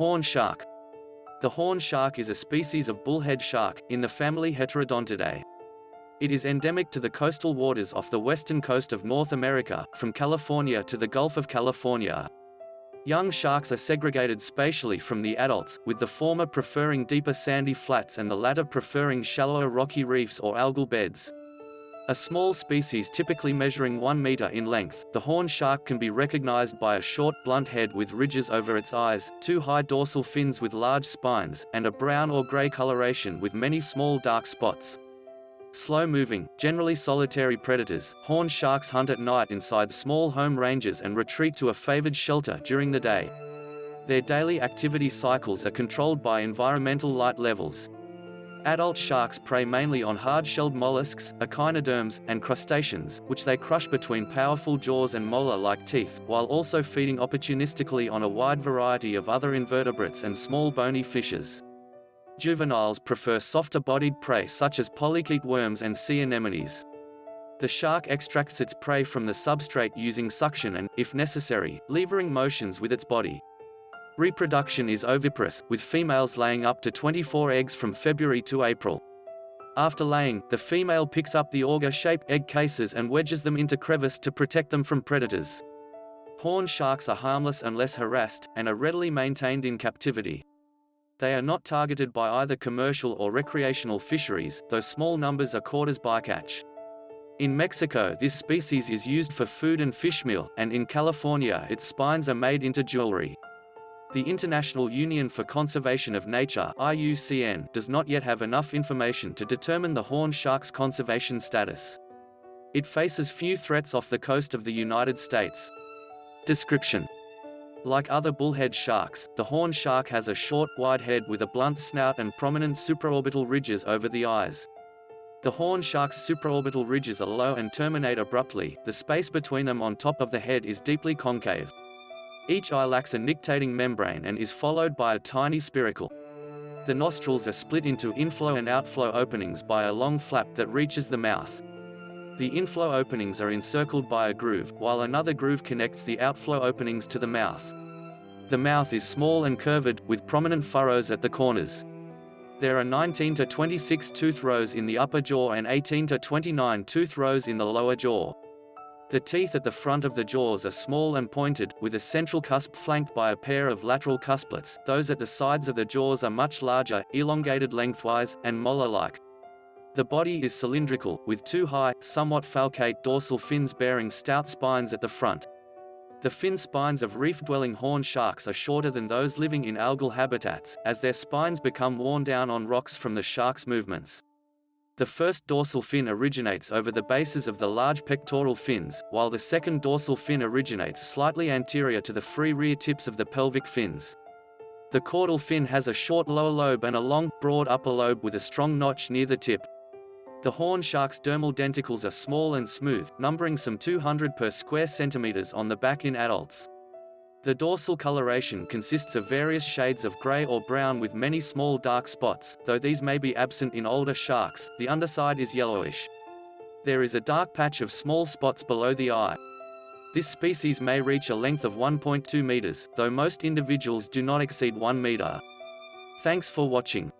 Horn shark. The horn shark is a species of bullhead shark, in the family Heterodontidae. It is endemic to the coastal waters off the western coast of North America, from California to the Gulf of California. Young sharks are segregated spatially from the adults, with the former preferring deeper sandy flats and the latter preferring shallower rocky reefs or algal beds. A small species typically measuring 1 meter in length, the horn shark can be recognized by a short blunt head with ridges over its eyes, two high dorsal fins with large spines, and a brown or gray coloration with many small dark spots. Slow-moving, generally solitary predators, horn sharks hunt at night inside small home ranges and retreat to a favored shelter during the day. Their daily activity cycles are controlled by environmental light levels. Adult sharks prey mainly on hard-shelled mollusks, echinoderms, and crustaceans, which they crush between powerful jaws and molar-like teeth, while also feeding opportunistically on a wide variety of other invertebrates and small bony fishes. Juveniles prefer softer-bodied prey such as polychaete worms and sea anemones. The shark extracts its prey from the substrate using suction and, if necessary, levering motions with its body. Reproduction is oviparous, with females laying up to 24 eggs from February to April. After laying, the female picks up the auger-shaped egg cases and wedges them into crevice to protect them from predators. Horn sharks are harmless unless harassed, and are readily maintained in captivity. They are not targeted by either commercial or recreational fisheries, though small numbers are caught as bycatch. In Mexico this species is used for food and fishmeal, and in California its spines are made into jewelry. The International Union for Conservation of Nature IUCN does not yet have enough information to determine the horn shark's conservation status. It faces few threats off the coast of the United States. Description like other bullhead sharks, the horn shark has a short, wide head with a blunt snout and prominent supraorbital ridges over the eyes. The horn shark's supraorbital ridges are low and terminate abruptly, the space between them on top of the head is deeply concave. Each eye lacks a nictitating membrane and is followed by a tiny spiracle. The nostrils are split into inflow and outflow openings by a long flap that reaches the mouth. The inflow openings are encircled by a groove, while another groove connects the outflow openings to the mouth. The mouth is small and curved, with prominent furrows at the corners. There are 19 to 26 tooth rows in the upper jaw and 18 to 29 tooth rows in the lower jaw. The teeth at the front of the jaws are small and pointed, with a central cusp flanked by a pair of lateral cusplets. Those at the sides of the jaws are much larger, elongated lengthwise, and molar-like. The body is cylindrical, with two high, somewhat falcate dorsal fins bearing stout spines at the front. The fin spines of reef-dwelling horn sharks are shorter than those living in algal habitats, as their spines become worn down on rocks from the shark's movements. The first dorsal fin originates over the bases of the large pectoral fins, while the second dorsal fin originates slightly anterior to the free rear tips of the pelvic fins. The caudal fin has a short lower lobe and a long, broad upper lobe with a strong notch near the tip. The horn shark's dermal denticles are small and smooth, numbering some 200 per square centimeters on the back in adults. The dorsal coloration consists of various shades of gray or brown with many small dark spots, though these may be absent in older sharks, the underside is yellowish. There is a dark patch of small spots below the eye. This species may reach a length of 1.2 meters, though most individuals do not exceed 1 meter. Thanks for watching.